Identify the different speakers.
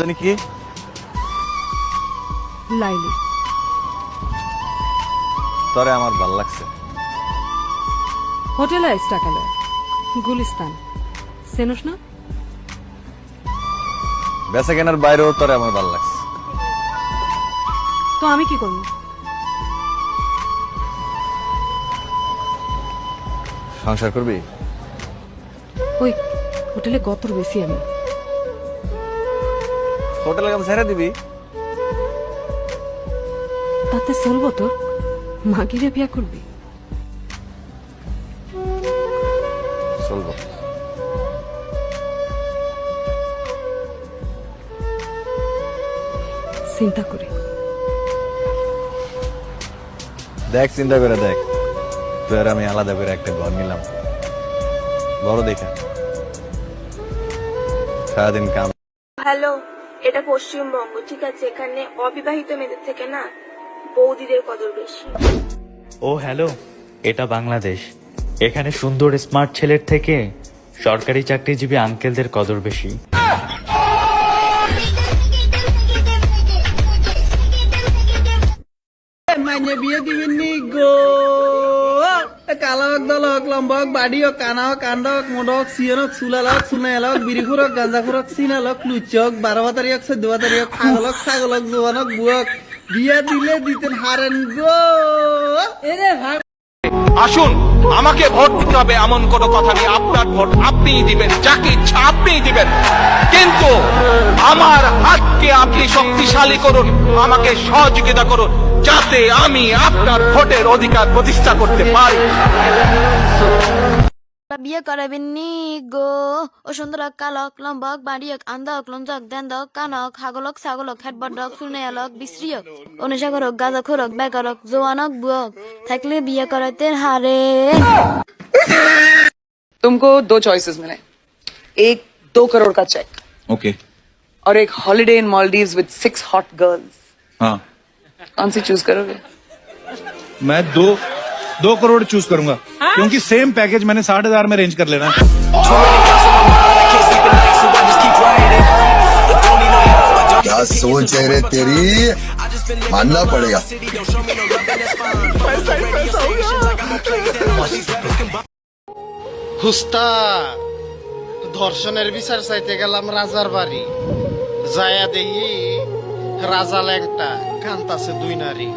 Speaker 1: জানি কি?
Speaker 2: লাইলি।
Speaker 1: তরে আমার ভালো লাগছে।
Speaker 2: হোটেল আইস টাকালে গুলিস্তান। না?
Speaker 1: বেচা কেনার বাইরেও তরে আমার ভালো লাগছে।
Speaker 2: তো আমি কি করব?
Speaker 1: সংসার করবি?
Speaker 2: ওই হোটেলে গতর বেশি আমি।
Speaker 1: হোটেলে কাম ছেড়ে দিবি?
Speaker 2: তাতে চলবো তোর মাগিরে বিয়া করবি?
Speaker 1: চলবো।
Speaker 2: চিন্তা করি।
Speaker 1: দেখ চিন্তা করে দেখ। তুই আর আমি আলাদা করে একটা ঘর নিলাম। বড় দেখে। সারাদিন কাম
Speaker 3: হ্যালো। এটা পশ্চিমবঙ্গ ঠিক আছে? এখানে অবিবাহিত মেয়েদের থেকে না বৌদিদের কদর বেশি।
Speaker 4: ও হ্যালো এটা বাংলাদেশ। এখানে সুন্দর স্মার্ট ছেলের থেকে সরকারি চাকরিজীবী আঙ্কেলদের কদর বেশি।
Speaker 5: মাইনে বিয়ে দিবেন গো। কালা হোক দল হোক লম্বা হোক বাড়ি হোক কানা হোক কান্ড হোক মোড হোক সিয়ন হোক চুলাল হোক চুনাইল হোক বিরিখুর হোক গাঞ্জাখুর হোক সিনাল হোক লুচ্চ হোক বারো বাতারি হোক চোদ্দ বাতারি হোক ছাগল হোক ছাগল হোক জোয়ান হোক বুয়ক বিয়ে দিলে দিতেন হারেন গো। এরে
Speaker 6: আসুন, আমাকে ভোট দিতে হবে এমন কোনো কথা নেই। আপনার ভোট আপনিই দিবেন, যাকে ইচ্ছা আপনিই দিবেন। কিন্তু আমার হাতকে আপনি শক্তিশালী করুন, আমাকে সহযোগিতা করুন। যাতে আমি আপনার ভোটের অধিকার প্রতিষ্ঠা করতে পারি
Speaker 7: বিয়ে করাবেন নি গো ও সুন্দর কালক লম্বক বাড়িয়ক আন্দক লঞ্জক দেন্দক কানক হাগলক ছাগলক হেডবডক সুনেয়ালক বিশ্রিয়ক অনুসাগরক গাজাখরক বেগরক জোয়ানক বুয়ক থাকলে বিয়ে করাতে হারে
Speaker 8: तुमको दो चॉइसेस मिले एक दो करोड़ का चेक
Speaker 9: ओके
Speaker 8: और एक holiday in Maldive with six hot girls
Speaker 9: हाँ
Speaker 8: कौन सी चूज करोगे
Speaker 9: मैं दो दो करोड़ चूज करूंगा क्योंकि सेम पैकेज मैंने साठ हजार में अरेंज कर लेना है
Speaker 10: क्या सोच है रे तेरी मानना पड़ेगा
Speaker 5: হুস্তা ধর্ষণের বিচার চাইতে গেলাম রাজার বাড়ি যায়া দেখি রাজা ল্যাংটা কান্তাছে দুই নারী।